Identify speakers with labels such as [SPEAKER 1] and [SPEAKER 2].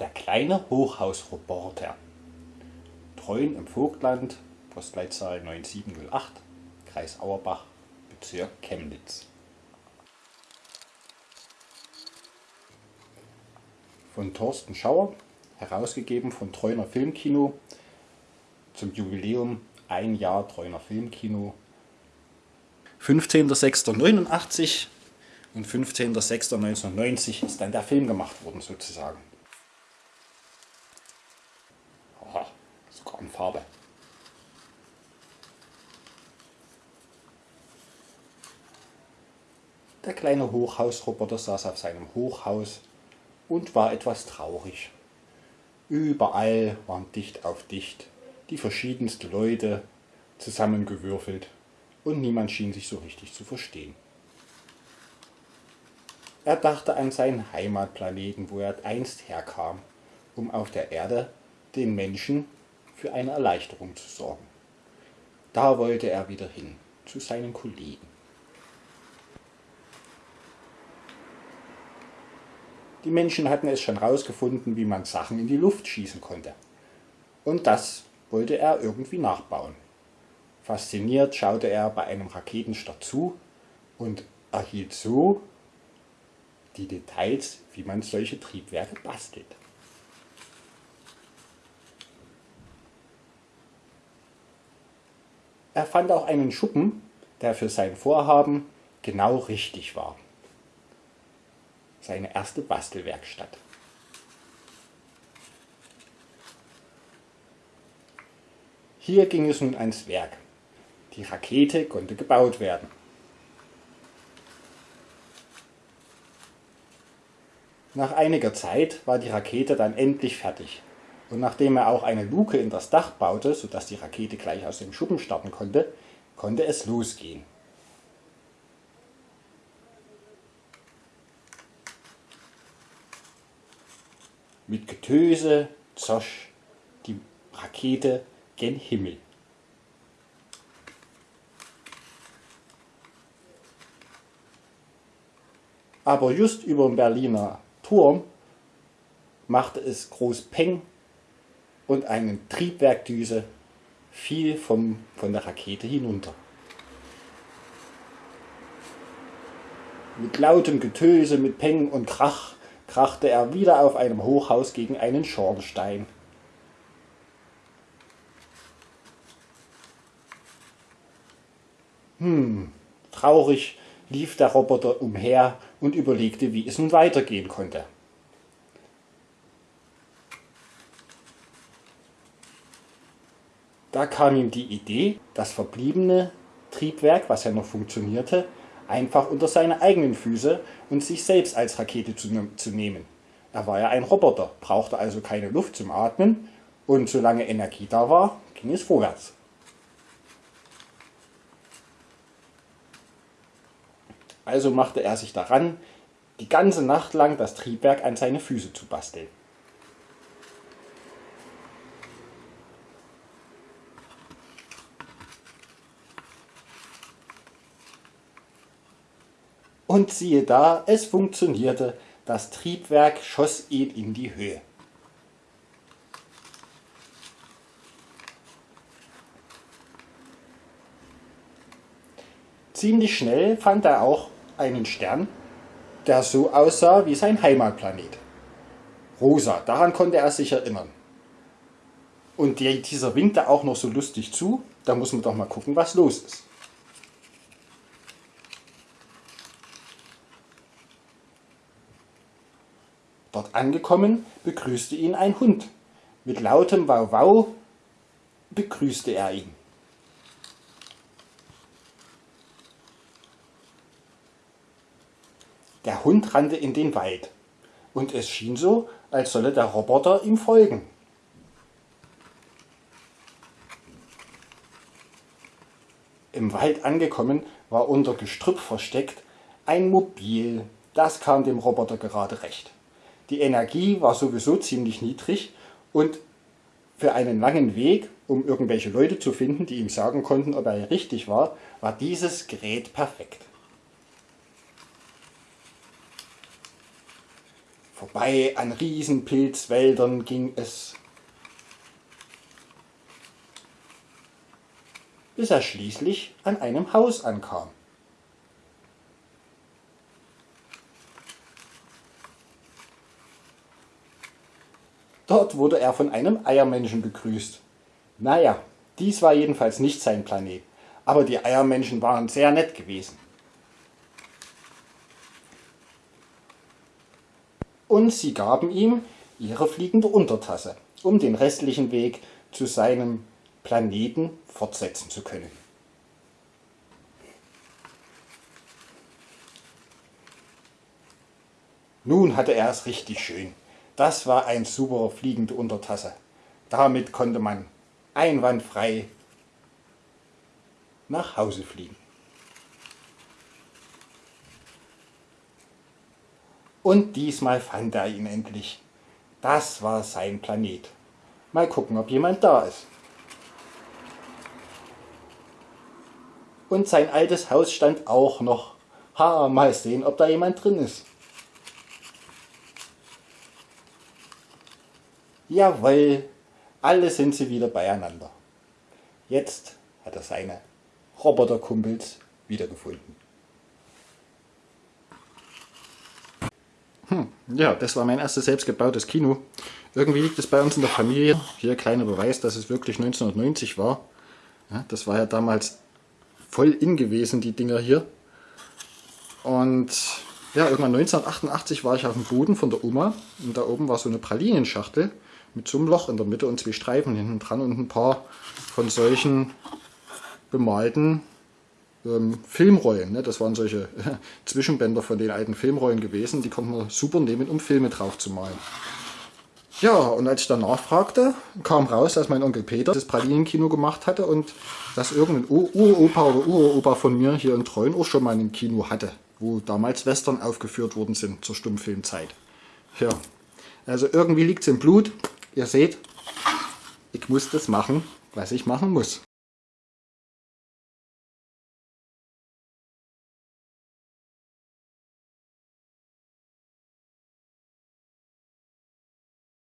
[SPEAKER 1] Der kleine Hochhausroboter. Treuen im Vogtland, Postleitzahl 9708, Kreis Auerbach, Bezirk Chemnitz. Von Thorsten Schauer, herausgegeben von Treuner Filmkino zum Jubiläum ein Jahr Treuner Filmkino. 15.06.89 und 15.06.1990 ist dann der Film gemacht worden sozusagen. In Farbe. Der kleine Hochhausroboter saß auf seinem Hochhaus und war etwas traurig. Überall waren dicht auf dicht die verschiedensten Leute zusammengewürfelt und niemand schien sich so richtig zu verstehen. Er dachte an seinen Heimatplaneten, wo er einst herkam, um auf der Erde den Menschen für eine Erleichterung zu sorgen. Da wollte er wieder hin, zu seinen Kollegen. Die Menschen hatten es schon herausgefunden, wie man Sachen in die Luft schießen konnte. Und das wollte er irgendwie nachbauen. Fasziniert schaute er bei einem Raketenstart zu und erhielt so die Details, wie man solche Triebwerke bastelt. Er fand auch einen Schuppen, der für sein Vorhaben genau richtig war. Seine erste Bastelwerkstatt. Hier ging es nun ans Werk. Die Rakete konnte gebaut werden. Nach einiger Zeit war die Rakete dann endlich fertig. Und nachdem er auch eine Luke in das Dach baute, sodass die Rakete gleich aus dem Schuppen starten konnte, konnte es losgehen. Mit Getöse zosch die Rakete gen Himmel. Aber just über dem Berliner Turm machte es groß Peng und eine Triebwerkdüse fiel vom, von der Rakete hinunter. Mit lautem Getöse, mit Peng und Krach krachte er wieder auf einem Hochhaus gegen einen Schornstein. Hm, traurig lief der Roboter umher und überlegte, wie es nun weitergehen konnte. Da kam ihm die Idee, das verbliebene Triebwerk, was ja noch funktionierte, einfach unter seine eigenen Füße und sich selbst als Rakete zu, zu nehmen. Er war ja ein Roboter, brauchte also keine Luft zum Atmen und solange Energie da war, ging es vorwärts. Also machte er sich daran, die ganze Nacht lang das Triebwerk an seine Füße zu basteln. Und siehe da, es funktionierte, das Triebwerk schoss ihn in die Höhe. Ziemlich schnell fand er auch einen Stern, der so aussah wie sein Heimatplanet. Rosa, daran konnte er sich erinnern. Und dieser winkte auch noch so lustig zu, da muss man doch mal gucken, was los ist. Dort angekommen, begrüßte ihn ein Hund. Mit lautem Wow-Wow begrüßte er ihn. Der Hund rannte in den Wald und es schien so, als solle der Roboter ihm folgen. Im Wald angekommen war unter Gestrüpp versteckt ein Mobil. Das kam dem Roboter gerade recht. Die Energie war sowieso ziemlich niedrig und für einen langen Weg, um irgendwelche Leute zu finden, die ihm sagen konnten, ob er richtig war, war dieses Gerät perfekt. Vorbei an Riesenpilzwäldern ging es, bis er schließlich an einem Haus ankam. Dort wurde er von einem Eiermenschen begrüßt. Naja, dies war jedenfalls nicht sein Planet, aber die Eiermenschen waren sehr nett gewesen. Und sie gaben ihm ihre fliegende Untertasse, um den restlichen Weg zu seinem Planeten fortsetzen zu können. Nun hatte er es richtig schön. Das war ein super fliegende Untertasse. Damit konnte man einwandfrei nach Hause fliegen. Und diesmal fand er ihn endlich. Das war sein Planet. Mal gucken, ob jemand da ist. Und sein altes Haus stand auch noch. Ha, mal sehen, ob da jemand drin ist. Jawohl, alle sind sie wieder beieinander. Jetzt hat er seine Roboterkumpels wiedergefunden. Hm, ja, das war mein erstes selbstgebautes Kino. Irgendwie liegt es bei uns in der Familie. Hier kleiner Beweis, dass es wirklich 1990 war. Ja, das war ja damals voll in gewesen, die Dinger hier. Und ja, irgendwann 1988 war ich auf dem Boden von der Oma und da oben war so eine Pralinenschachtel mit so einem Loch in der Mitte und zwei Streifen hinten dran und ein paar von solchen bemalten ähm, Filmrollen. Ne? Das waren solche Zwischenbänder von den alten Filmrollen gewesen, die konnte man super nehmen, um Filme drauf zu malen. Ja, und als ich dann nachfragte, kam raus, dass mein Onkel Peter das Pralinenkino gemacht hatte und dass irgendein Uropa oder Uropa von mir hier in Treuen auch schon mal ein Kino hatte, wo damals Western aufgeführt worden sind zur Stummfilmzeit. Ja, also irgendwie liegt es im Blut. Ihr seht, ich muss das machen, was ich machen muss.